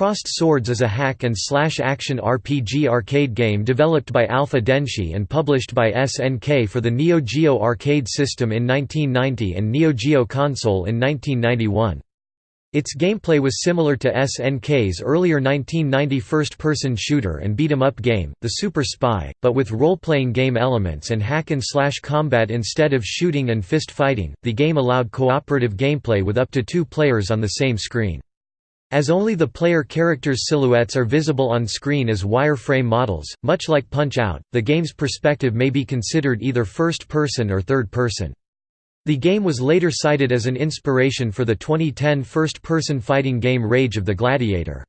Crossed Swords is a hack-and-slash action RPG arcade game developed by Alpha Denshi and published by SNK for the Neo Geo arcade system in 1990 and Neo Geo console in 1991. Its gameplay was similar to SNK's earlier 1990 first-person shooter and beat-em-up game, The Super Spy, but with role-playing game elements and hack-and-slash combat instead of shooting and fist fighting. The game allowed cooperative gameplay with up to two players on the same screen. As only the player characters' silhouettes are visible on screen as wireframe models, much like Punch-Out, the game's perspective may be considered either first-person or third-person. The game was later cited as an inspiration for the 2010 first-person fighting game Rage of the Gladiator.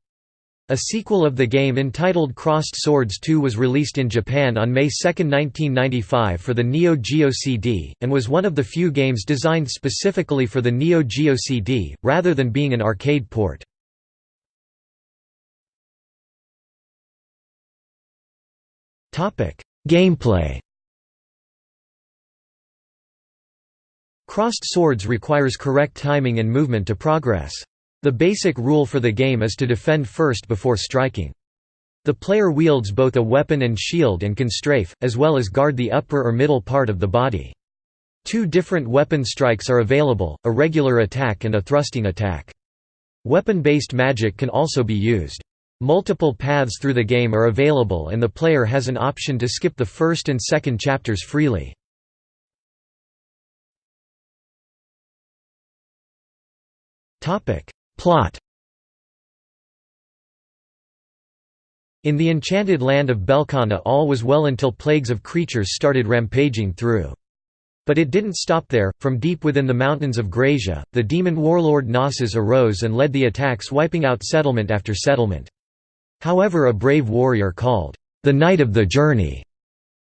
A sequel of the game entitled Crossed Swords 2 was released in Japan on May 2, 1995 for the Neo Geo CD, and was one of the few games designed specifically for the Neo Geo CD, rather than being an arcade port. Gameplay Crossed Swords requires correct timing and movement to progress. The basic rule for the game is to defend first before striking. The player wields both a weapon and shield and can strafe, as well as guard the upper or middle part of the body. Two different weapon strikes are available, a regular attack and a thrusting attack. Weapon-based magic can also be used. Multiple paths through the game are available and the player has an option to skip the first and second chapters freely. Plot In the enchanted land of Belkana all was well until plagues of creatures started rampaging through. But it didn't stop there, from deep within the mountains of Grazia, the demon warlord Gnosis arose and led the attacks wiping out settlement after settlement. However a brave warrior called, "...the Knight of the Journey",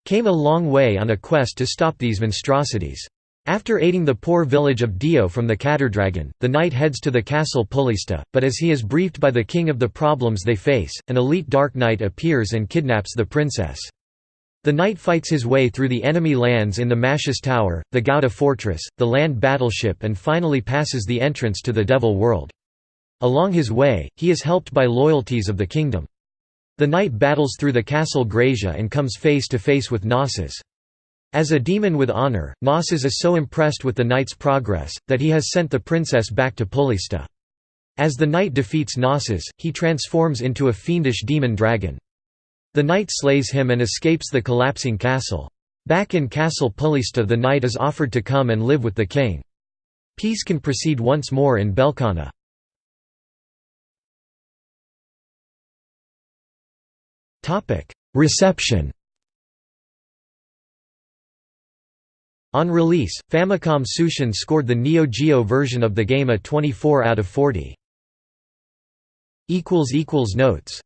came a long way on a quest to stop these monstrosities. After aiding the poor village of Dio from the Catterdragon, the knight heads to the castle Pulista, but as he is briefed by the king of the problems they face, an elite Dark Knight appears and kidnaps the princess. The knight fights his way through the enemy lands in the Mashes Tower, the Gouda Fortress, the land battleship and finally passes the entrance to the Devil World. Along his way, he is helped by loyalties of the kingdom. The knight battles through the castle Grazia and comes face to face with Gnosis. As a demon with honor, Gnosis is so impressed with the knight's progress, that he has sent the princess back to Pulista. As the knight defeats Gnosis, he transforms into a fiendish demon dragon. The knight slays him and escapes the collapsing castle. Back in Castle Pulista the knight is offered to come and live with the king. Peace can proceed once more in Belkana. Reception. On release, Famicom Tsushin scored the Neo Geo version of the game a 24 out of 40. Notes